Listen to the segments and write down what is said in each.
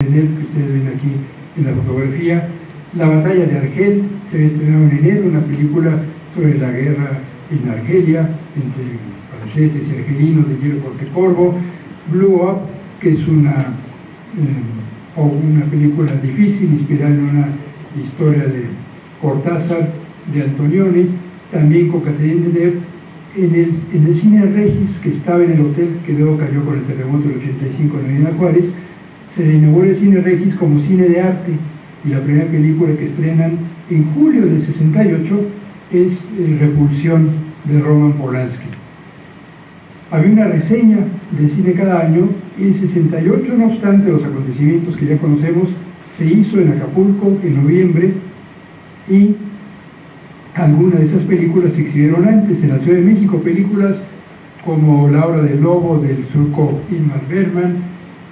enero, que ustedes ven aquí en la fotografía. La batalla de Argel se había estrenado en enero, una película sobre la guerra en Argelia entre franceses y argelinos de Hielo Corvo. Blue Up, que es una, eh, una película difícil, inspirada en una historia de Cortázar, de Antonioni, también con Catherine Deneuve, en el, en el cine Regis, que estaba en el hotel, que luego cayó con el terremoto del 85 en Avenida Juárez, se le inauguró el cine Regis como cine de arte, y la primera película que estrenan en julio del 68 es eh, Repulsión de Roman Polanski. Había una reseña de cine cada año y en 68, no obstante los acontecimientos que ya conocemos, se hizo en Acapulco en noviembre y algunas de esas películas se exhibieron antes en la Ciudad de México, películas como La hora del lobo del surco Inmar Berman,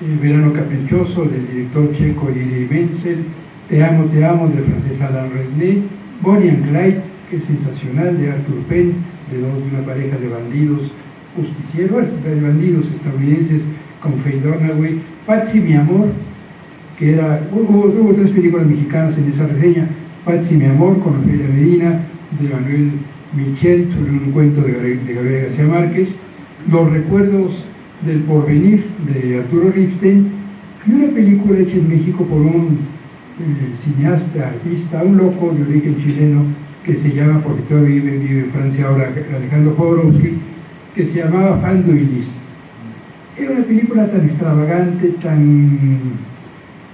Verano caprichoso del director checo Yuri Menzel, Te amo, te amo del francés Alain Resnais, Bonnie and Clyde, que es sensacional, de Arthur Penn, de una pareja de bandidos justicieros, de bandidos estadounidenses con Faye Dunaway, Patsy mi amor, que era, hubo, hubo, tres películas mexicanas en esa reseña, Patsy mi amor con Ofelia Medina, de Manuel Michel, sobre un cuento de, de Gabriel García Márquez, Los recuerdos del porvenir de Arturo Riften, y una película hecha en México por un eh, cineasta, artista, un loco de origen chileno, que se llama, porque todavía vive, vive en Francia ahora, Alejandro Jodorowsky, que se llamaba Fando y Liz. Era una película tan extravagante, tan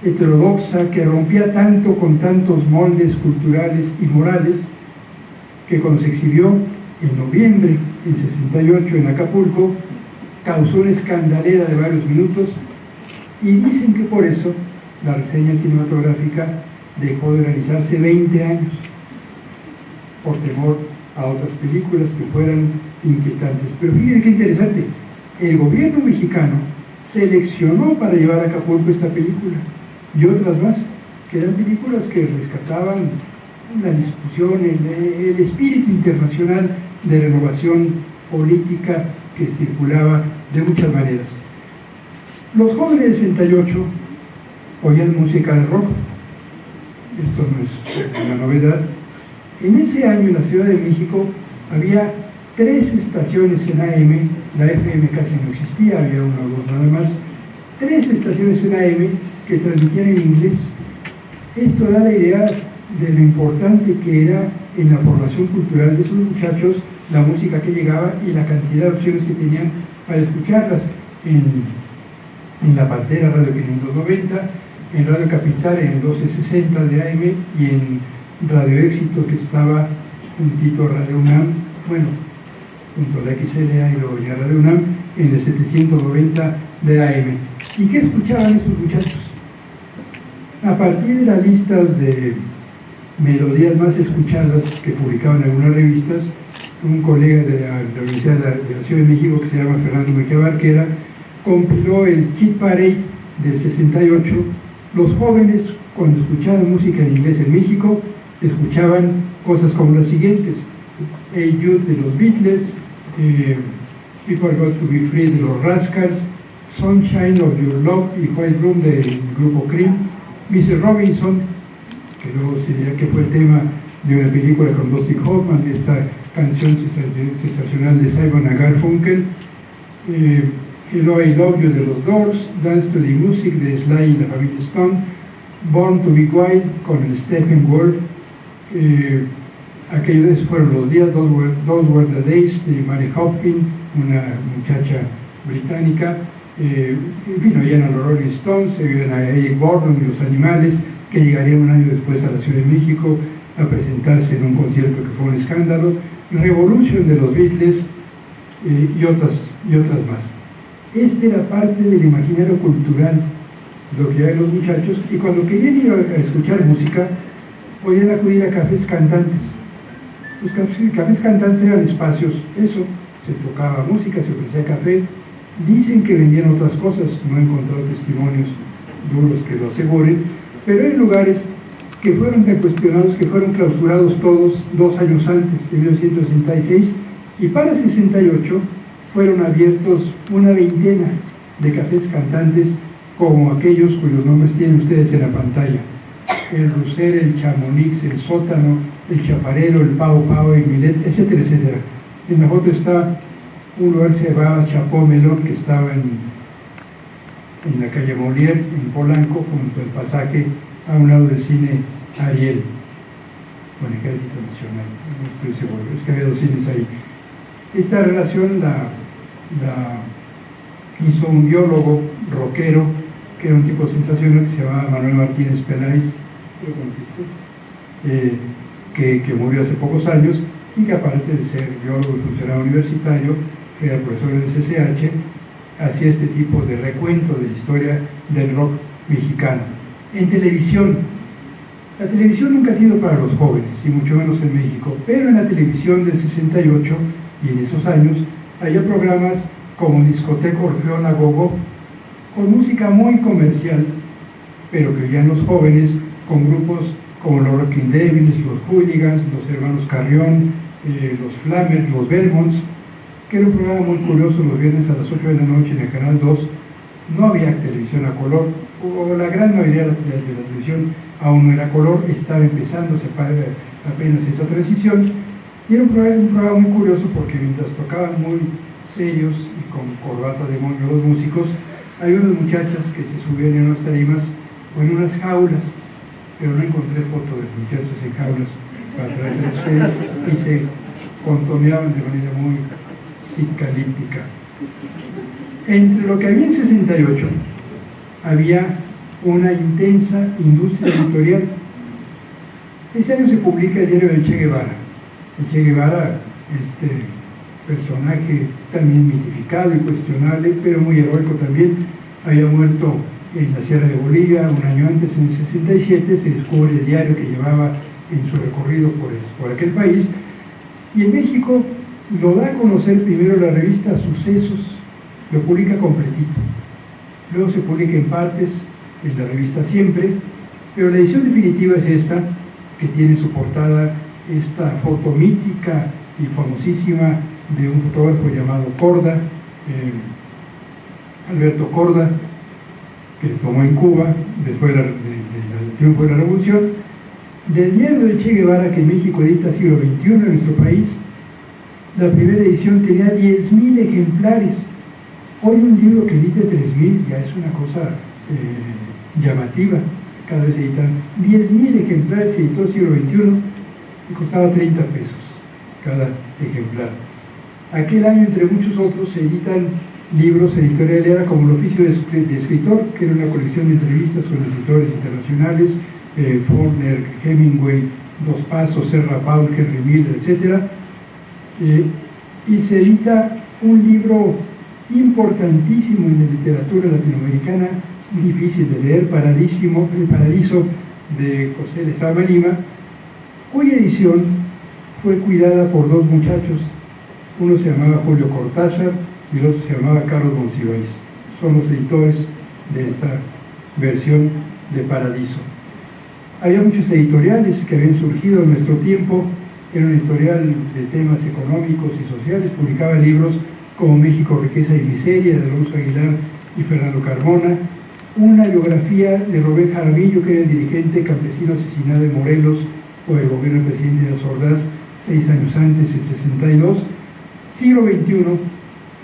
heterodoxa, que rompía tanto con tantos moldes culturales y morales, que cuando se exhibió en noviembre en 68 en Acapulco, causó una escandalera de varios minutos y dicen que por eso la reseña cinematográfica dejó de realizarse 20 años por temor a otras películas que fueran inquietantes. Pero fíjense qué interesante, el gobierno mexicano seleccionó para llevar a Acapulco esta película y otras más, que eran películas que rescataban la discusión, el, el espíritu internacional de renovación política que circulaba de muchas maneras. Los jóvenes de 68 oían música de rock, esto no es una novedad, en ese año en la Ciudad de México había tres estaciones en AM, la FM casi no existía, había una o dos nada más, tres estaciones en AM que transmitían en inglés. Esto da la idea de lo importante que era en la formación cultural de esos muchachos la música que llegaba y la cantidad de opciones que tenían para escucharlas en, en la Pantera Radio 590, en Radio Capital en el 1260 de AM y en Radio Éxito que estaba juntito a Radio UNAM, bueno, junto a la XLA y luego venía Radio UNAM, en el 790 de AM. ¿Y qué escuchaban esos muchachos? A partir de las listas de melodías más escuchadas que publicaban algunas revistas, un colega de la, Universidad de la, Ciudad de México que se llama Fernando Mejía Barquera, compiló el Hit Parade del 68. Los jóvenes, cuando escuchaban música en inglés en México, escuchaban cosas como las siguientes. Hey Jude de los Beatles, eh, People Got to Be Free de los Rascals, Sunshine of Your Love y White Room del grupo Cream, Mrs. Robinson, que luego sería que fue el tema de una película con Dusty Hoffman, esta canción sensacional de Simon Garfunkel, eh, Hello I Love You de los Doors, Dance to the Music de Sly y la familia Stone, Born to Be Wild con el Stephen Wolf, eh, aquellos fueron los días, Those Were, Those Were the Days de Mary Hopkins, una muchacha británica, eh, en fin, oían a los Rolling Stones, oían a Eric Borden y los animales, que llegarían un año después a la Ciudad de México a presentarse en un concierto que fue un escándalo, Revolution de los Beatles eh, y, otras, y otras más. Este era parte del imaginario cultural, lo que hay los muchachos, y cuando querían ir a escuchar música, podían acudir a cafés cantantes. Los cafés, cantantes eran espacios, eso, se tocaba música, se ofrecía café. Dicen que vendían otras cosas, no he encontrado testimonios duros que lo aseguren, pero hay lugares que fueron tan cuestionados, que fueron clausurados todos dos años antes, en 1966, y para 68 fueron abiertos una veintena de cafés cantantes como aquellos cuyos nombres tienen ustedes en la pantalla. El Ruser, el Chamonix, el Sótano, el Chaparero, el Pau Pau, el Milet, etcétera, etcétera. En la foto está un lugar que se llamaba Chapó Melón, que estaba en, en la calle Molière, en Polanco, junto al pasaje a un lado del cine Ariel, con el Ejército Nacional, no estoy seguro, es que había dos cines ahí. Esta relación la, hizo un biólogo rockero, que era un tipo sensacional, que se llamaba Manuel Martínez Peláez, eh, que, que murió hace pocos años, y que aparte de ser biólogo y funcionario universitario, era profesor del CCH, hacía este tipo de recuento de la historia del rock mexicano. En televisión, la televisión nunca ha sido para los jóvenes, y mucho menos en México, pero en la televisión del 68 y en esos años había programas como Discoteca Orfeón Gogo, con música muy comercial, pero que oían los jóvenes con grupos como los Rocking Devils, los Hooligans, los Hermanos Carrión, eh, los Flammers, los Belmonts, que era un programa muy curioso los viernes a las 8 de la noche en el Canal 2. No había televisión a color, o la gran mayoría de la, televisión aún no era color, estaba empezando apenas esa transición. Y era un programa, muy curioso porque mientras tocaban muy serios y con corbata de moño los músicos, hay unas muchachas que se subían en unas tarimas o en unas jaulas, pero no encontré foto de muchachos en jaulas para traerse ustedes y se contoneaban de manera muy psicalíptica. Entre lo que había en 68 había una intensa industria editorial. Ese año se publica el diario del Che Guevara. El Che Guevara, este personaje también mitificado y cuestionable, pero muy heroico también, había muerto en la Sierra de Bolivia un año antes, en 67, se descubre el diario que llevaba en su recorrido por, por aquel país, y en México lo da a conocer primero la revista Sucesos, lo publica completito. Luego se publica en partes en la revista Siempre, pero la edición definitiva es esta, que tiene su portada esta foto mítica y famosísima de un fotógrafo llamado Corda, eh, Alberto Corda, que tomó en Cuba después del triunfo de la revolución, del diario de Che Guevara que México edita siglo XXI en nuestro país, la primera edición tenía 10.000 ejemplares. Hoy un libro que edite 3.000 ya es una cosa eh, llamativa. Cada vez editan 10.000 ejemplares, se editó siglo XXI y costaba 30 pesos cada ejemplar. Aquel año, entre muchos otros, se editan libros editoriales, era como el oficio de escritor, que era una colección de entrevistas con escritores internacionales, eh, Faulkner, Hemingway, Dos Pasos, Serra Paul, Henry Miller, etc., eh, y se edita un libro importantísimo en la literatura latinoamericana, difícil de leer, Paradísimo, El Paradiso de José de Sama Lima, cuya edición fue cuidada por dos muchachos, uno se llamaba Julio Cortázar y el otro se llamaba Carlos Monsiváis. Son los editores de esta versión de Paradiso. Había muchos editoriales que habían surgido en nuestro tiempo era un editorial de temas económicos y sociales, publicaba libros como México, Riqueza y Miseria, de Alonso Aguilar y Fernando Carmona, una biografía de Robert Jaramillo, que era el dirigente campesino asesinado en Morelos por el gobierno del presidente de Ordaz seis años antes, en 62, siglo XXI,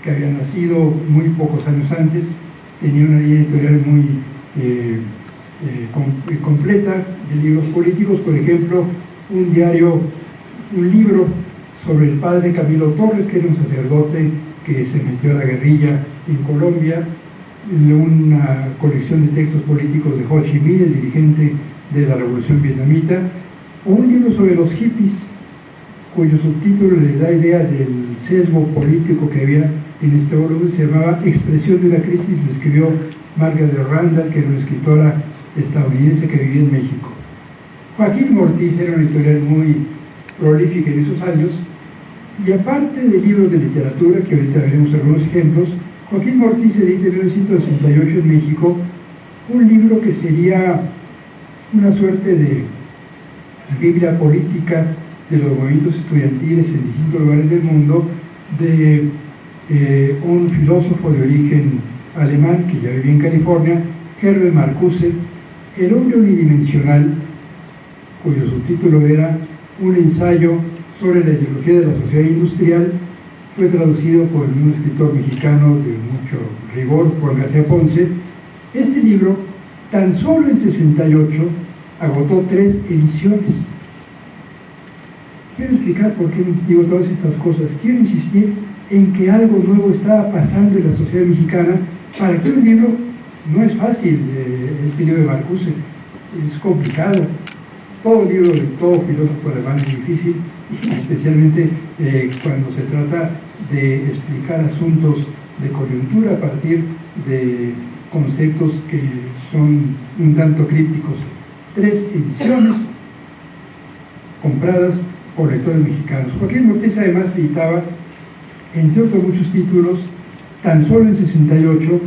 que había nacido muy pocos años antes, tenía una línea editorial muy eh, eh, completa de libros políticos, por ejemplo, un diario un libro sobre el padre Camilo Torres, que era un sacerdote que se metió a la guerrilla en Colombia, una colección de textos políticos de Ho Chi Minh, el dirigente de la revolución vietnamita, un libro sobre los hippies, cuyo subtítulo le da idea del sesgo político que había en este volumen, se llamaba Expresión de una crisis, lo escribió Margaret Randall, que era una escritora estadounidense que vivía en México. Joaquín Mortiz era un editorial muy prolífica en esos años, y aparte de libros de literatura, que ahorita veremos algunos ejemplos, Joaquín Mortiz edita en 1968 en México un libro que sería una suerte de Biblia política de los movimientos estudiantiles en distintos lugares del mundo, de eh, un filósofo de origen alemán que ya vivía en California, Herbert Marcuse, El hombre unidimensional, cuyo subtítulo era Un ensayo sobre la ideología de la sociedad industrial, fue traducido por un escritor mexicano de mucho rigor, Juan García Ponce. Este libro, tan solo en 68, agotó tres ediciones. Quiero explicar por qué digo todas estas cosas. Quiero insistir en que algo nuevo estaba pasando en la sociedad mexicana para que un libro no es fácil, eh, este libro de Marcuse, es complicado. Todo libro de todo filósofo alemán es difícil, especialmente eh, cuando se trata de explicar asuntos de coyuntura a partir de conceptos que son un tanto crípticos. Tres ediciones compradas por lectores mexicanos. Joaquín Mortés además editaba, entre otros muchos títulos, tan solo en 68,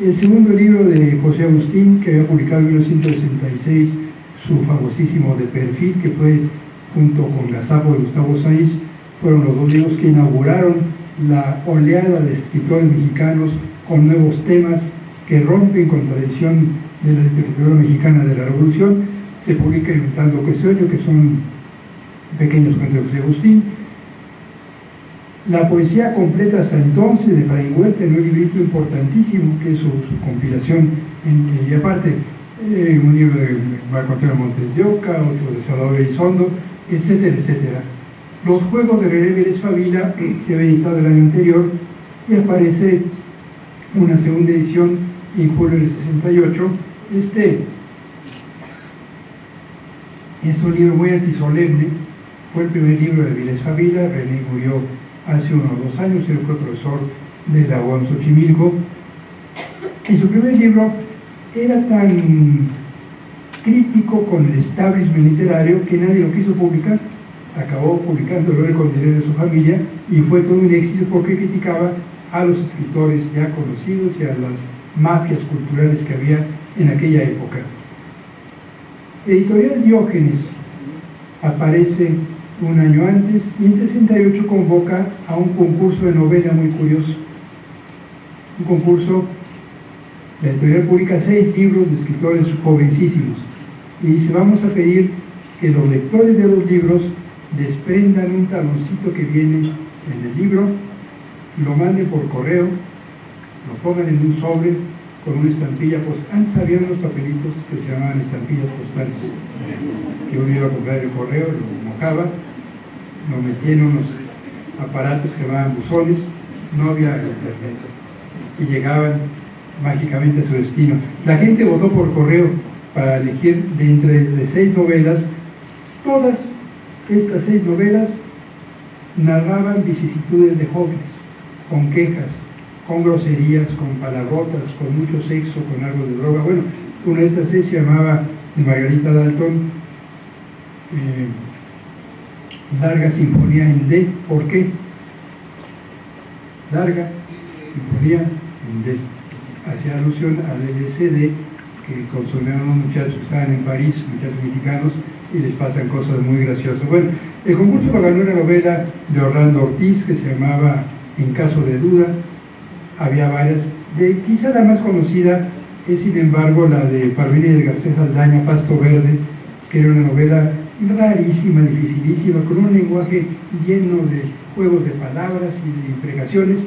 el segundo libro de José Agustín, que había publicado en 1966 su famosísimo De Perfil, que fue junto con Gazapo de Gustavo Sáenz, fueron los dos libros que inauguraron la oleada de escritores mexicanos con nuevos temas que rompen con tradición de la literatura mexicana de la Revolución. Se publica Inventando Sueño, que son pequeños cuentos de Agustín. La poesía completa hasta entonces de Fray Huerta, en un librito importantísimo que es su, compilación, y aparte eh, un libro de Marco Antonio Montes de Oca, otro de Salvador Elizondo, etcétera, etcétera. Los juegos de René Vélez Favila se había editado el año anterior y aparece una segunda edición en julio del 68. Este es un libro muy antisolemne, fue el primer libro de Vélez Favila, René murió hace unos dos años, él fue profesor de la UAM Xochimilco, y su primer libro era tan crítico con el establishment literario que nadie lo quiso publicar. Acabó publicándolo con dinero de su familia y fue todo un éxito porque criticaba a los escritores ya conocidos y a las mafias culturales que había en aquella época. Editorial Diógenes aparece un año antes y en 68 convoca a un concurso de novela muy curioso. Un concurso, la editorial publica seis libros de escritores jovencísimos y dice, vamos a pedir que los lectores de los libros desprendan un taloncito que viene en el libro, lo manden por correo, lo pongan en un sobre con una estampilla, pues antes había unos papelitos que se llamaban estampillas postales, que uno iba a comprar el correo, lo mojaba, lo metía en unos aparatos que llamaban buzones, no había internet, y llegaban mágicamente a su destino. La gente votó por correo para elegir de entre de seis novelas, todas estas seis novelas narraban vicisitudes de jóvenes, con quejas, con groserías, con palabrotas, con mucho sexo, con algo de droga. Bueno, una de estas seis se llamaba de Margarita Dalton, eh, Larga Sinfonía en D. ¿Por qué? Larga Sinfonía en D. Hacía alusión al LCD que consumieron unos muchachos que estaban en París, muchachos mexicanos, y les pasan cosas muy graciosas. Bueno, el concurso lo ganó una novela de Orlando Ortiz que se llamaba En caso de duda. Había varias. De, quizá la más conocida es, sin embargo, la de Parvini de Garcés Aldaña, Pasto Verde, que era una novela rarísima, dificilísima, con un lenguaje lleno de juegos de palabras y de imprecaciones,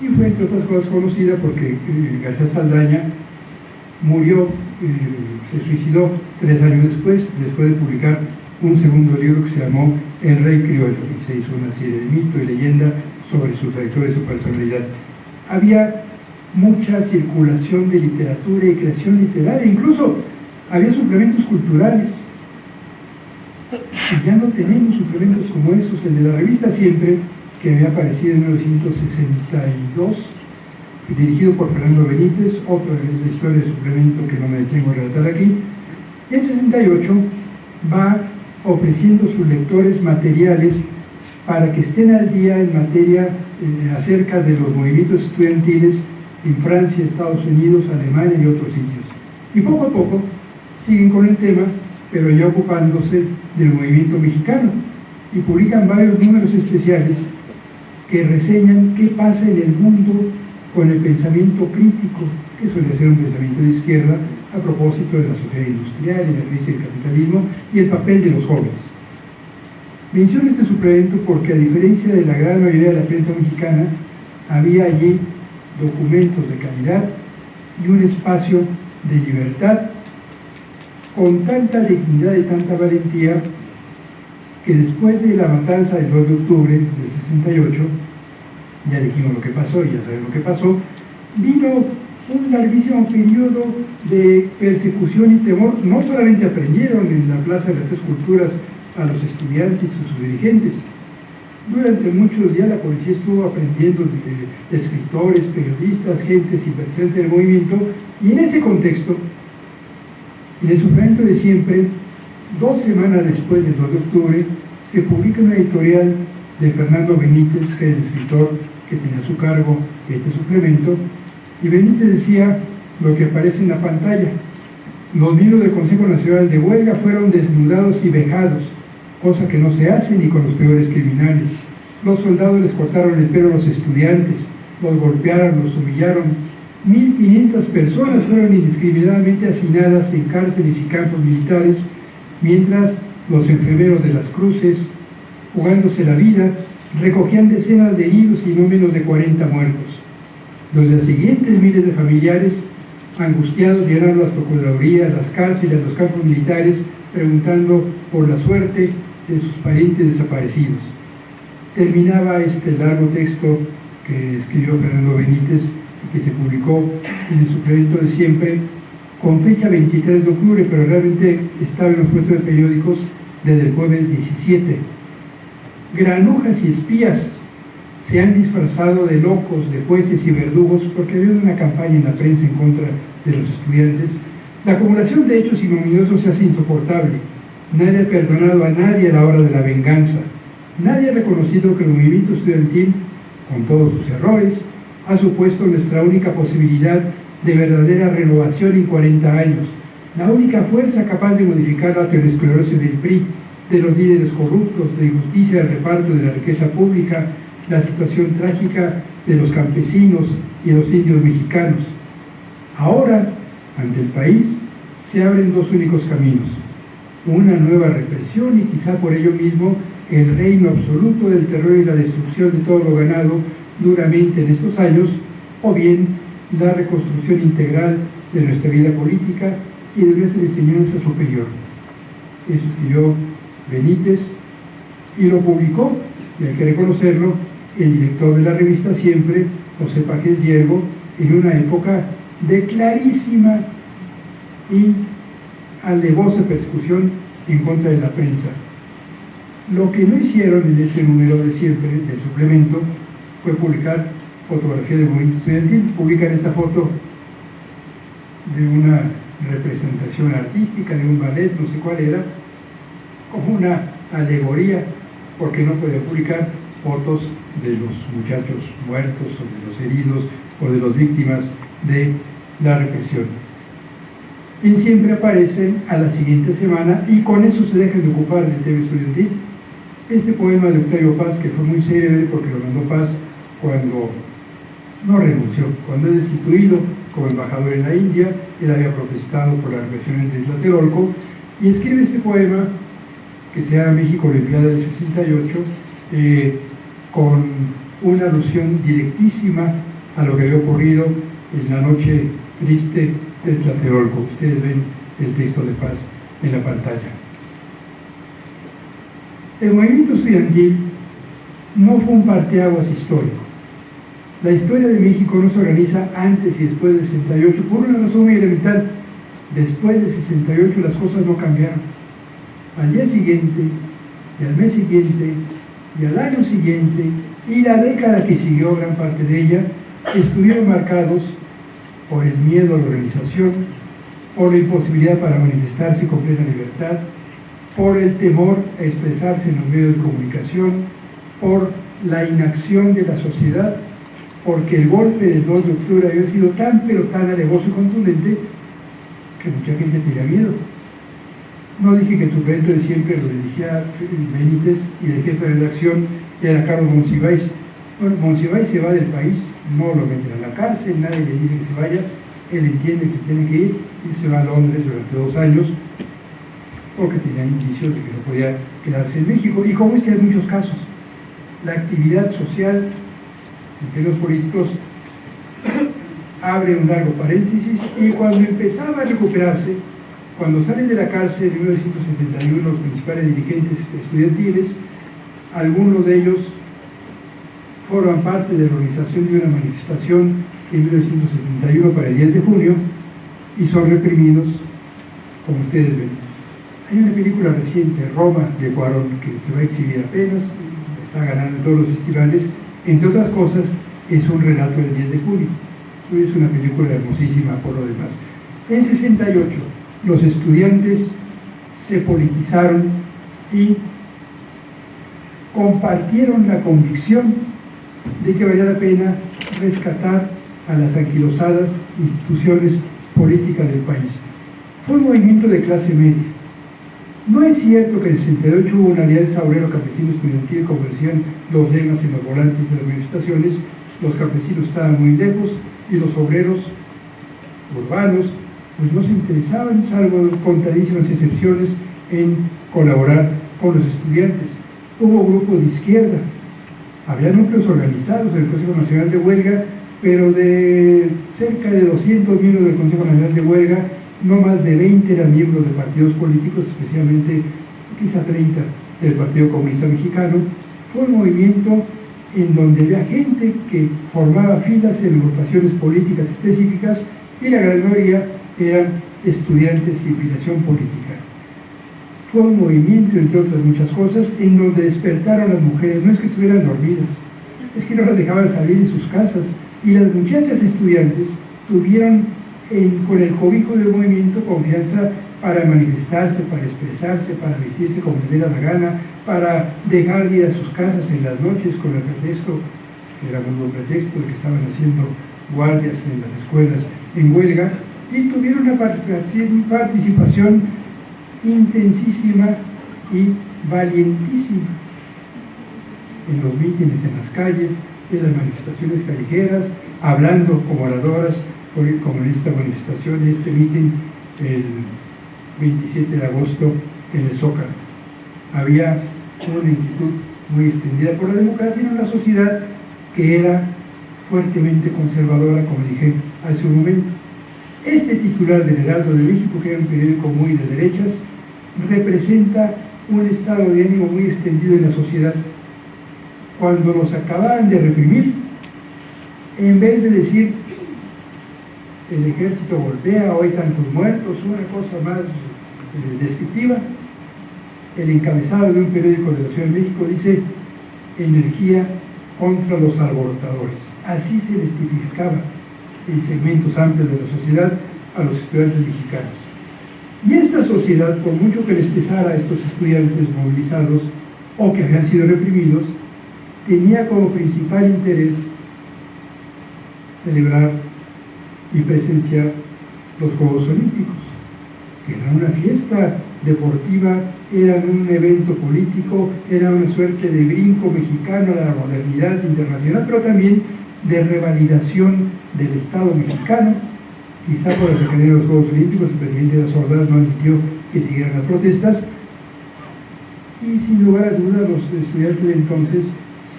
y fue, entre otras cosas, conocida porque eh, Garcés Saldaña murió, eh, se suicidó tres años después, después de publicar un segundo libro que se llamó El Rey Criollo, y se hizo una serie de mito y leyenda sobre su trayectoria y su personalidad. Había mucha circulación de literatura y creación literaria, incluso había suplementos culturales. Y ya no tenemos suplementos como esos, el de la revista Siempre, que había aparecido en 1962, dirigido por Fernando Benítez, otra de historia de suplemento que no me detengo a relatar aquí. Y en 68 va ofreciendo a sus lectores materiales para que estén al día en materia eh, acerca de los movimientos estudiantiles en Francia, Estados Unidos, Alemania y otros sitios. Y poco a poco siguen con el tema, pero ya ocupándose del movimiento mexicano y publican varios números especiales que reseñan qué pasa en el mundo con el pensamiento crítico que suele ser un pensamiento de izquierda a propósito de la sociedad industrial y la crisis del capitalismo y el papel de los jóvenes. Menciono este suplemento porque a diferencia de la gran mayoría de la prensa mexicana, había allí documentos de calidad y un espacio de libertad con tanta dignidad y tanta valentía que después de la matanza del 2 de octubre del 68, ya dijimos lo que pasó, ya saben lo que pasó, vino un larguísimo periodo de persecución y temor. No solamente aprendieron en la Plaza de las Tres Culturas a los estudiantes y sus dirigentes, durante muchos días la policía estuvo aprendiendo de, escritores, periodistas, gente simpatizantes del movimiento, y en ese contexto, en el suplemento de siempre, dos semanas después del 2 de octubre, se publica una editorial de Fernando Benítez, que es el escritor que tenía a su cargo este suplemento, y Benítez decía lo que aparece en la pantalla. Los miembros del Consejo Nacional de Huelga fueron desnudados y vejados, cosa que no se hace ni con los peores criminales. Los soldados les cortaron el pelo a los estudiantes, los golpearon, los humillaron. 1.500 personas fueron indiscriminadamente hacinadas en cárceles y campos militares, mientras los enfermeros de las cruces, jugándose la vida, recogían decenas de heridos y no menos de 40 muertos. Los días siguientes, miles de familiares angustiados llenaron las procuradurías, las cárceles, los campos militares, preguntando por la suerte de sus parientes desaparecidos. Terminaba este largo texto que escribió Fernando Benítez y que se publicó en el suplemento de siempre con fecha 23 de octubre, pero realmente estaba en los puestos de periódicos desde el jueves 17. Granujas y espías se han disfrazado de locos, de jueces y verdugos porque había una campaña en la prensa en contra de los estudiantes. La acumulación de hechos ignominiosos se hace insoportable. Nadie ha perdonado a nadie a la hora de la venganza. Nadie ha reconocido que el movimiento estudiantil, con todos sus errores, ha supuesto nuestra única posibilidad de verdadera renovación en 40 años, la única fuerza capaz de modificar la aterosclerosis del PRI, de los líderes corruptos, de injusticia del reparto de la riqueza pública, la situación trágica de los campesinos y los indios mexicanos. Ahora, ante el país, se abren dos únicos caminos, una nueva represión y quizá por ello mismo el reino absoluto del terror y la destrucción de todo lo ganado duramente en estos años, o bien la reconstrucción integral de nuestra vida política y de nuestra enseñanza superior. Eso escribió Benítez y lo publicó, y hay que reconocerlo, el director de la revista Siempre, José Pajes Hierbo, en una época de clarísima y alevosa persecución en contra de la prensa. Lo que no hicieron en ese número de siempre, del suplemento, fue publicar fotografía del movimiento estudiantil. Publican esta foto de una representación artística, de un ballet, no sé cuál era, como una alegoría, porque no podía publicar fotos de los muchachos muertos o de los heridos o de las víctimas de la represión. Y siempre aparece a la siguiente semana y con eso se dejan de ocupar del tema estudiantil. Este poema de Octavio Paz, que fue muy célebre porque lo mandó Paz cuando no renunció, cuando es destituido como embajador en la India, él había protestado por la represión de Tlatelolco y escribe este poema que se llama México Olimpiada del 68, eh, con una alusión directísima a lo que había ocurrido en la noche triste de Tlatelolco. Ustedes ven el texto de paz en la pantalla. El movimiento estudiantil no fue un parteaguas histórico. La historia de México no se organiza antes y después del 68 por una razón muy elemental. Después del 68 las cosas no cambiaron. Al día siguiente, y al mes siguiente, y al año siguiente, y la década que siguió, gran parte de ella, estuvieron marcados por el miedo a la organización, por la imposibilidad para manifestarse con plena libertad, por el temor a expresarse en los medios de comunicación, por la inacción de la sociedad porque el golpe del 2 de octubre había sido tan pero tan alevoso y contundente que mucha gente tenía miedo. No dije que el suplemento de siempre lo dirigía Benítez y el jefe de redacción era Carlos Monsiváis. Bueno, Monsiváis se va del país, no lo meten a la cárcel, nadie le dice que se vaya, él entiende que tiene que ir y se va a Londres durante dos años porque tenía indicios de que no podía quedarse en México. Y como este hay muchos casos, la actividad social en términos políticos abre un largo paréntesis y cuando empezaba a recuperarse, cuando salen de la cárcel en 1971 los principales dirigentes estudiantiles, algunos de ellos forman parte de la organización de una manifestación en 1971 para el 10 de junio y son reprimidos, como ustedes ven. Hay una película reciente, Roma, de Cuarón, que se va a exhibir apenas, está ganando en todos los festivales, entre otras cosas, es un relato del 10 de junio. Es una película hermosísima por lo demás. En 68, los estudiantes se politizaron y compartieron la convicción de que valía la pena rescatar a las anquilosadas instituciones políticas del país. Fue un movimiento de clase media. No es cierto que en el 68 hubo una alianza obrero campesino estudiantil, como decían los lemas en los volantes de las manifestaciones, los campesinos estaban muy lejos y los obreros urbanos pues no se interesaban, salvo contadísimas excepciones, en colaborar con los estudiantes. Hubo grupos de izquierda, había núcleos organizados en el Consejo Nacional de Huelga, pero de cerca de 200 miembros del Consejo Nacional de Huelga, no más de 20 eran miembros de partidos políticos, especialmente quizá 30 del Partido Comunista Mexicano. Fue un movimiento en donde había gente que formaba filas en agrupaciones políticas específicas y la gran mayoría eran estudiantes sin filiación política. Fue un movimiento, entre otras muchas cosas, en donde despertaron las mujeres, no es que estuvieran dormidas, es que no las dejaban salir de sus casas, y las muchachas estudiantes tuvieron con el cobijo del movimiento confianza para manifestarse, para expresarse, para vestirse como les diera la gana, para dejar de ir a sus casas en las noches con el pretexto, que era un pretexto, de que estaban haciendo guardias en las escuelas en huelga, y tuvieron una participación intensísima y valientísima en los mítines en las calles, en las manifestaciones callejeras, hablando como oradoras, como en esta manifestación, en este mítin el 27 de agosto en el Zócalo. Había una inquietud muy extendida por la democracia en una sociedad que era fuertemente conservadora, como dije hace un momento. Este titular del Heraldo de México, que era un periódico muy de derechas, representa un estado de ánimo muy extendido en la sociedad. Cuando los acababan de reprimir, en vez de decir el ejército golpea, hoy tantos muertos, una cosa más eh, descriptiva, el encabezado de un periódico de la Ciudad de México dice energía contra los alborotadores. Así se les tipificaba en segmentos amplios de la sociedad a los estudiantes mexicanos. Y esta sociedad, por mucho que les pesara a estos estudiantes movilizados o que habían sido reprimidos, tenía como principal interés celebrar y presenciar los Juegos Olímpicos, que eran una fiesta deportiva, eran un evento político, era una suerte de brinco mexicano a la modernidad internacional, pero también de revalidación del Estado mexicano. Quizá por la los Juegos Olímpicos, el presidente de las Ordaz no admitió que siguieran las protestas. Y sin lugar a dudas, los estudiantes de entonces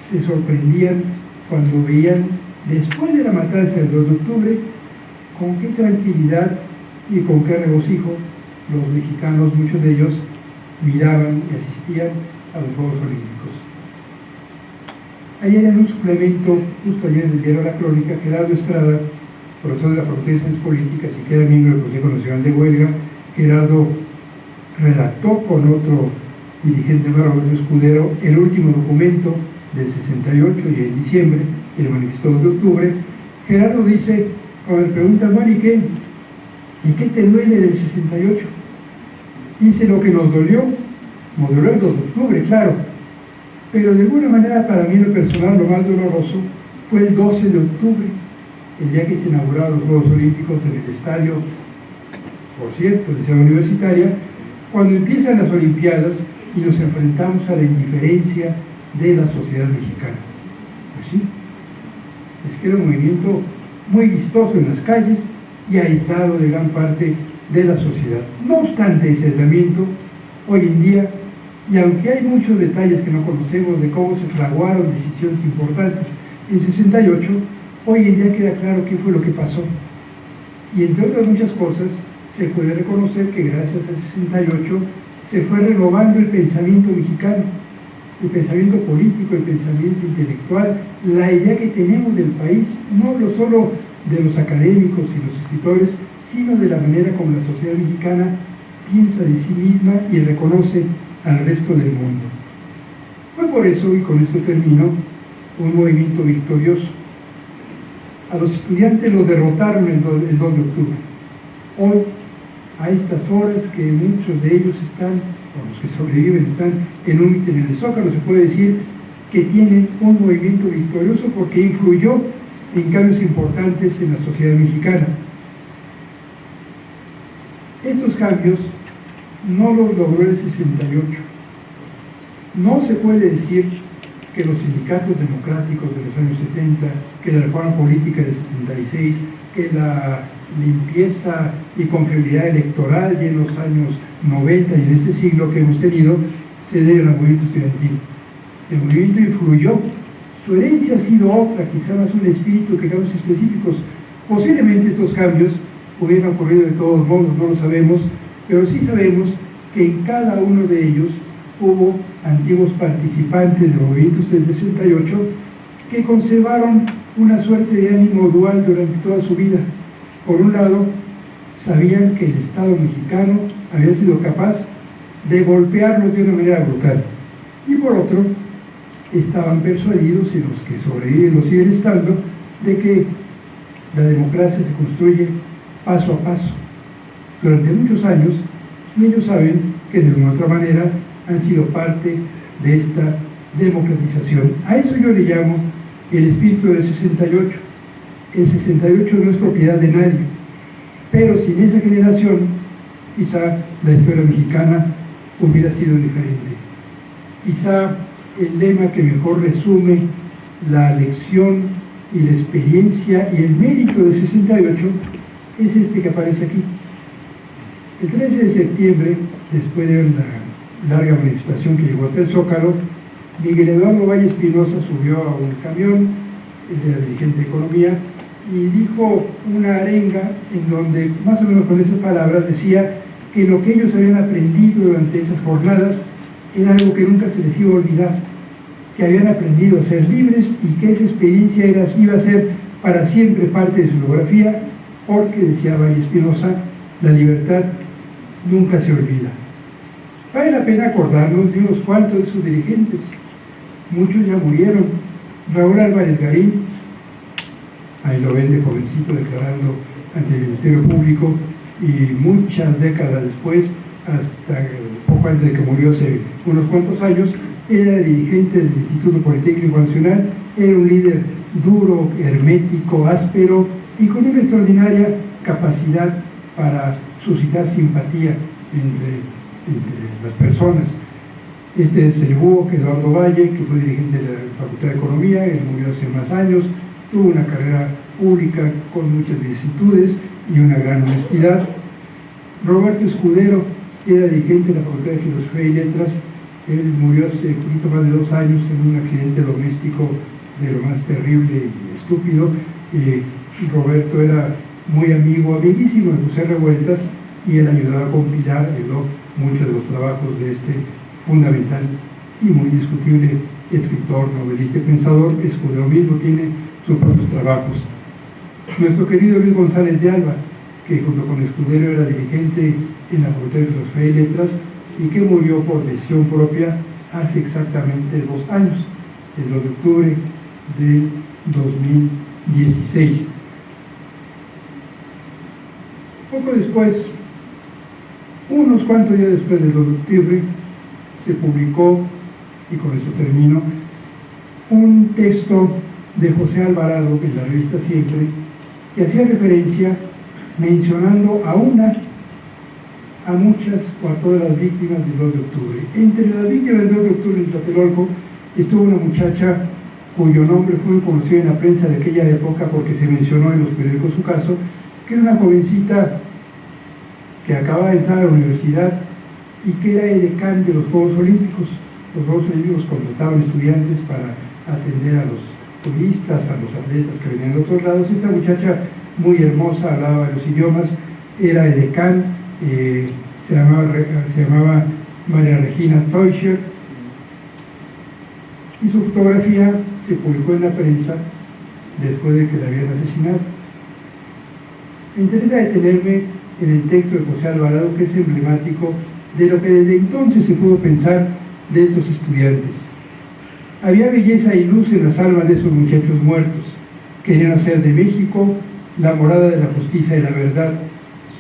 se sorprendían cuando veían, después de la matanza del 2 de octubre, con qué tranquilidad y con qué regocijo los mexicanos, muchos de ellos, miraban y asistían a los Juegos Olímpicos. Ayer en un suplemento, justo ayer en el La Crónica, Gerardo Estrada, profesor de la Facultad de Ciencias Políticas y que era miembro del Consejo Nacional de Huelga, Gerardo redactó con otro dirigente Roberto Escudero el último documento del 68 y en diciembre, el manifiesto de octubre. Gerardo dice, cuando le pregunta, bueno, ¿y qué? ¿Y te duele del 68? Dice lo que nos dolió, nos el 2 de octubre, claro, pero de alguna manera para mí lo personal lo más doloroso fue el 12 de octubre, el día que se inauguraron los Juegos Olímpicos en el estadio, por cierto, de Ciudad Universitaria, cuando empiezan las Olimpiadas y nos enfrentamos a la indiferencia de la sociedad mexicana. Pues sí, es que era un movimiento muy vistoso en las calles y aislado de gran parte de la sociedad. No obstante ese aislamiento, hoy en día, y aunque hay muchos detalles que no conocemos de cómo se fraguaron decisiones importantes en 68, hoy en día queda claro qué fue lo que pasó. Y entre otras muchas cosas, se puede reconocer que gracias al 68 se fue renovando el pensamiento mexicano, el pensamiento político, el pensamiento intelectual, la idea que tenemos del país, no hablo solo de los académicos y los escritores, sino de la manera como la sociedad mexicana piensa de sí misma y reconoce al resto del mundo. Fue por eso, y con esto termino, un movimiento victorioso. A los estudiantes los derrotaron el 2, de octubre. Hoy, a estas horas que muchos de ellos están, o los que sobreviven están en un en el Zócalo, se puede decir que tienen un movimiento victorioso porque influyó en cambios importantes en la sociedad mexicana. Estos cambios no los logró el 68. No se puede decir que los sindicatos democráticos de los años 70, que la reforma política del 76, que la limpieza y confiabilidad electoral de los años 90 y en este siglo que hemos tenido, se deben al movimiento estudiantil. El movimiento influyó, su herencia ha sido otra, quizá más un espíritu que cambios específicos. Posiblemente estos cambios hubieran ocurrido de todos modos, no lo sabemos, pero sí sabemos que en cada uno de ellos hubo antiguos participantes de movimientos del 68 que conservaron una suerte de ánimo dual durante toda su vida. Por un lado, sabían que el Estado mexicano había sido capaz de golpearlos de una manera brutal. Y por otro, estaban persuadidos, y los que sobreviven lo siguen estando, de que la democracia se construye paso a paso. Durante muchos años, y ellos saben que de una u otra manera han sido parte de esta democratización. A eso yo le llamo el espíritu del 68. El 68 no es propiedad de nadie, pero sin esa generación, quizá la historia mexicana hubiera sido diferente. Quizá el lema que mejor resume la lección y la experiencia y el mérito del 68 es este que aparece aquí. El 13 de septiembre, después de una larga manifestación que llegó hasta el Zócalo, Miguel Eduardo Valle Espinosa subió a un camión, era dirigente de economía, y dijo una arenga en donde, más o menos con esas palabras, decía que lo que ellos habían aprendido durante esas jornadas era algo que nunca se les iba a olvidar, que habían aprendido a ser libres y que esa experiencia era, iba a ser para siempre parte de su biografía, porque, decía Valle Espinosa, la libertad nunca se olvida. Vale la pena acordarnos de unos cuantos de sus dirigentes. Muchos ya murieron. Raúl Álvarez Garín, ahí lo ven de jovencito declarando ante el Ministerio Público y muchas décadas después, hasta poco antes de que murió hace unos cuantos años, era dirigente del Instituto Politécnico Nacional, era un líder duro, hermético, áspero y con una extraordinaria capacidad para suscitar simpatía entre, las personas. Este es el búho Eduardo Valle, que fue dirigente de la Facultad de Economía, él murió hace más años, tuvo una carrera pública con muchas vicisitudes y una gran honestidad. Roberto Escudero era dirigente de la Facultad de Filosofía y Letras, él murió hace un poquito más de dos años en un accidente doméstico de lo más terrible y estúpido. Eh, Roberto era muy amigo, amiguísimo de José Revueltas y él ayudaba a compilar, muchos de los trabajos de este fundamental y muy discutible escritor, novelista y pensador. Escudero mismo tiene sus propios trabajos. Nuestro querido Luis González de Alba, que junto con Escudero era dirigente en la Facultad de Filosofía y Letras y que murió por decisión propia hace exactamente dos años, el 2 de octubre del 2016. Poco después, unos cuantos días después del 2 de octubre, se publicó, y con esto termino, un texto de José Alvarado, en la revista Siempre, que hacía referencia mencionando a una, a muchas o a todas las víctimas del 2 de octubre. Entre las víctimas del 2 de octubre en Tlatelolco estuvo una muchacha cuyo nombre fue conocido en la prensa de aquella época porque se mencionó en los periódicos su caso, que era una jovencita que acababa de entrar a la universidad y que era edecán de los Juegos Olímpicos. Los Juegos Olímpicos contrataban estudiantes para atender a los turistas, a los atletas que venían de otros lados. Esta muchacha muy hermosa, hablaba varios idiomas, era edecán, eh, se, llamaba, se llamaba María Regina Teuscher, y su fotografía se publicó en la prensa después de que la habían asesinado. Me interesa detenerme en el texto de José Alvarado, que es emblemático de lo que desde entonces se pudo pensar de estos estudiantes. Había belleza y luz en las almas de esos muchachos muertos. Querían hacer de México la morada de la justicia y la verdad.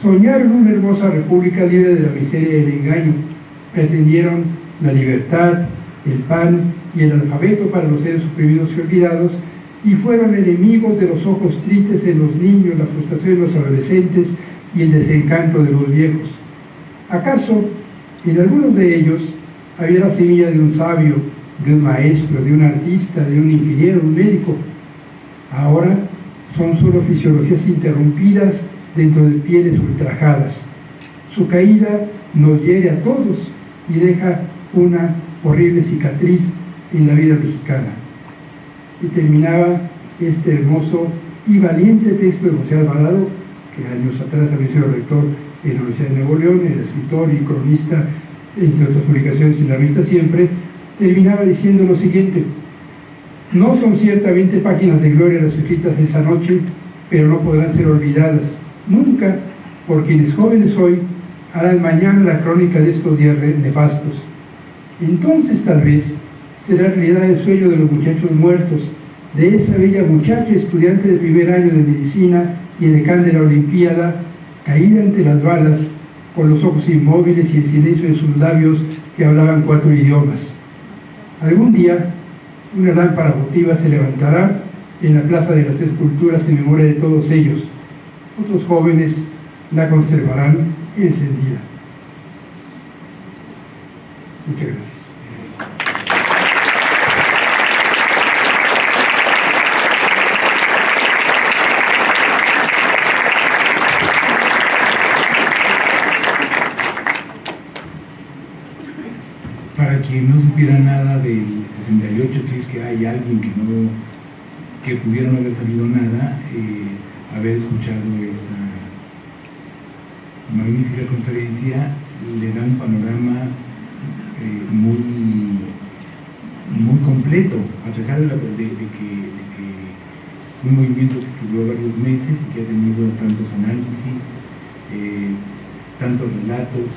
Soñaron una hermosa república libre de la miseria y el engaño. Pretendieron la libertad, el pan y el alfabeto para los seres oprimidos y olvidados, y fueron enemigos de los ojos tristes en los niños, la frustración de los adolescentes y el desencanto de los viejos. ¿Acaso en algunos de ellos había la semilla de un sabio, de un maestro, de un artista, de un ingeniero, un médico? Ahora son solo fisiologías interrumpidas dentro de pieles ultrajadas. Su caída nos hiere a todos y deja una horrible cicatriz en la vida mexicana. Y terminaba este hermoso y valiente texto de José Alvarado, años atrás había sido rector en la Universidad de Nuevo León, era escritor y cronista, entre otras publicaciones en la revista Siempre, terminaba diciendo lo siguiente, no son ciertamente páginas de gloria las escritas esa noche, pero no podrán ser olvidadas nunca por quienes jóvenes hoy harán mañana la crónica de estos días nefastos. Entonces tal vez será realidad el sueño de los muchachos muertos, de esa bella muchacha estudiante de primer año de medicina y decán de la Olimpiada, caída ante las balas, con los ojos inmóviles y el silencio de sus labios que hablaban cuatro idiomas. Algún día, una lámpara votiva se levantará en la Plaza de las Tres Culturas en memoria de todos ellos. Otros jóvenes la conservarán encendida. Muchas gracias. Para quien no supiera nada del 68, si es que hay alguien que no que pudiera no haber sabido nada, eh, haber escuchado esta magnífica conferencia le da un panorama eh, muy, muy completo, a pesar de, que, un movimiento que duró varios meses y que ha tenido tantos análisis, eh, tantos relatos,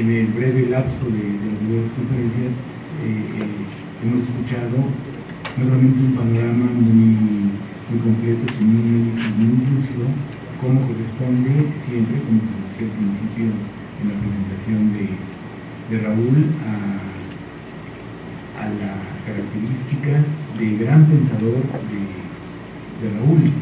en el breve lapso de, las diversas conferencias hemos escuchado no solamente un panorama muy, muy completo, sino análisis muy lúcido como corresponde siempre, como decía al principio en la presentación de, de Raúl, a, las características de gran pensador de, de Raúl.